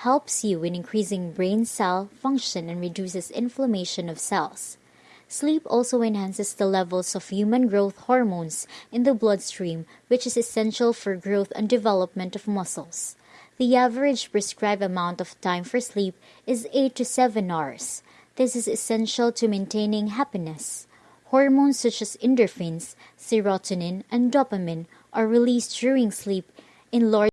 helps you in increasing brain cell function and reduces inflammation of cells. Sleep also enhances the levels of human growth hormones in the bloodstream, which is essential for growth and development of muscles. The average prescribed amount of time for sleep is 8 to 7 hours. This is essential to maintaining happiness. Hormones such as endorphins, serotonin, and dopamine are released during sleep in large